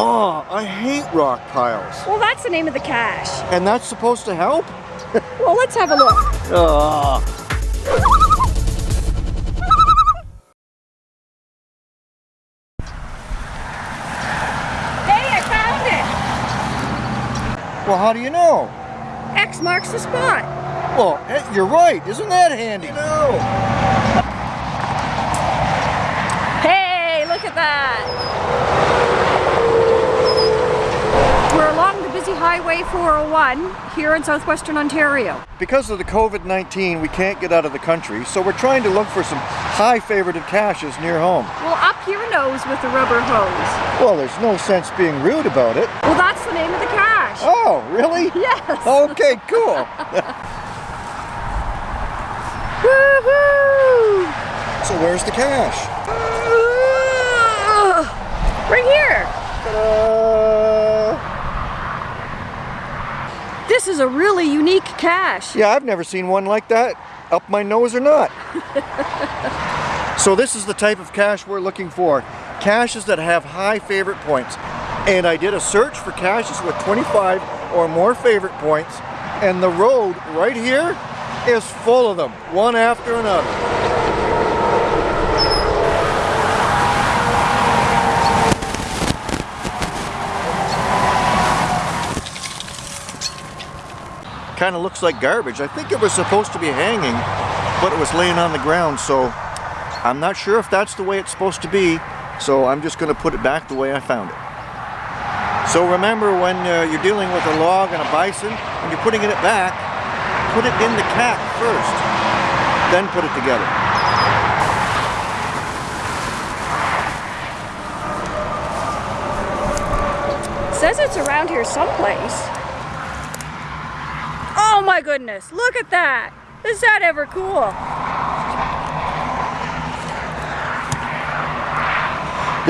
Oh, I hate rock piles. Well, that's the name of the cache. And that's supposed to help? Well, let's have a look. Oh. Hey, I found it. Well, how do you know? X marks the spot. Well, eh, you're right. Isn't that handy? No. Hey, look at that. We're along the busy Highway 401 here in southwestern Ontario. Because of the COVID-19, we can't get out of the country, so we're trying to look for some high favorited caches near home. Well, up your nose with the rubber hose. Well, there's no sense being rude about it. Well, that's the name of the cache. Oh, really? Yes. Okay, cool. Woohoo! so where's the cache? Right here. This is a really unique cache. Yeah, I've never seen one like that, up my nose or not. so this is the type of cache we're looking for. Caches that have high favorite points. And I did a search for caches with 25 or more favorite points. And the road right here is full of them, one after another. Kind of looks like garbage. I think it was supposed to be hanging, but it was laying on the ground, so I'm not sure if that's the way it's supposed to be, so I'm just going to put it back the way I found it. So remember when uh, you're dealing with a log and a bison, and you're putting it back, put it in the cap first, then put it together. Says it's around here someplace. Goodness, look at that. Is that ever cool?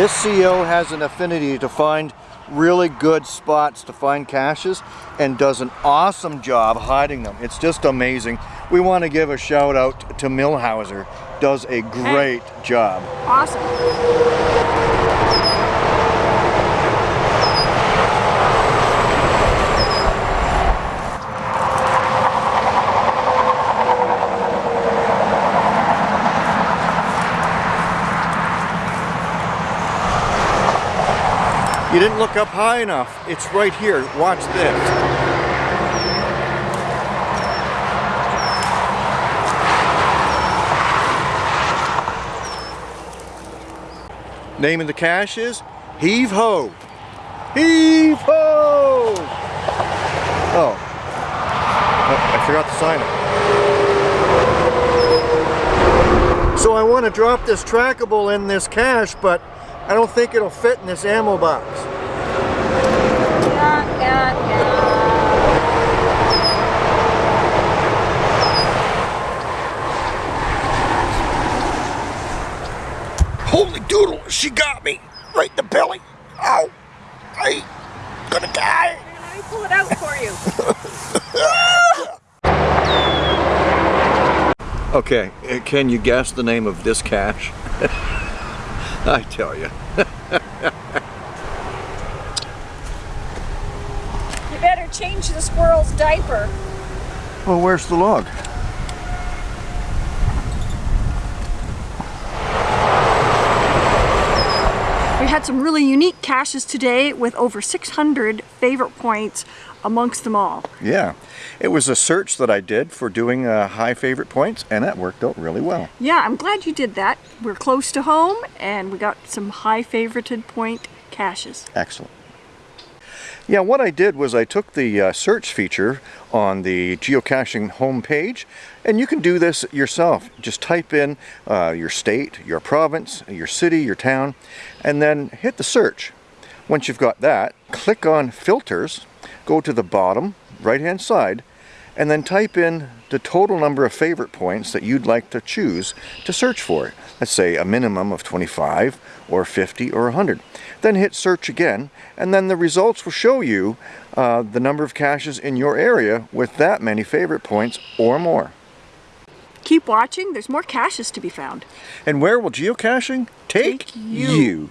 This CO has an affinity to find really good spots to find caches and does an awesome job hiding them. It's just amazing. We want to give a shout out to Millhauser. Does a great job. Awesome. You didn't look up high enough. It's right here. Watch this. Name of the cache is Heave Ho. Heave Ho! Oh. oh I forgot to sign it. So I want to drop this trackable in this cache, but I don't think it'll fit in this ammo box. Yeah, yeah, yeah. Holy doodle, she got me right in the belly. Ow, I gonna die. Let me pull it out for you. Okay, uh, can you guess the name of this cache? I tell you. You better change the squirrel's diaper. Well, where's the log? We had some really unique caches today with over 600 favorite points amongst them all. Yeah, it was a search that I did for doing uh, high favorite points, and that worked out really well. Yeah, I'm glad you did that. We're close to home and we got some high favorited point caches. Excellent. Yeah, what I did was I took the uh, search feature on the geocaching homepage, and you can do this yourself. Just type in uh, your state, your province, your city, your town, and then hit the search. Once you've got that, click on filters, go to the bottom right hand side, and then type in the total number of favorite points that you'd like to choose to search for. Let's say a minimum of 25 or 50 or 100. Then hit search again and then the results will show you uh, the number of caches in your area with that many favorite points or more. Keep watching, there's more caches to be found. And where will geocaching take, Take you. you.